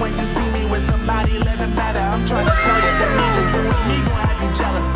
when you see me with somebody living better. I'm trying to tell you that me just doing me gon' have you jealous.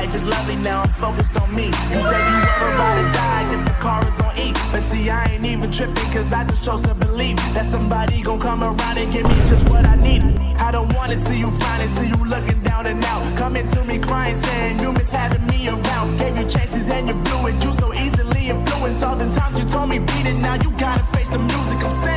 Life is lovely now, I'm focused on me. You said you were about to die, I guess the car is on E. But see, I ain't even tripping, cause I just chose to believe that somebody gon' come around and give me just what I need. I don't wanna see you flying, see you looking down and out. Coming to me crying, saying you miss having me around. Gave you chances and you blew it, you so easily influenced. All the times you told me beat it, now you gotta face the music I'm saying.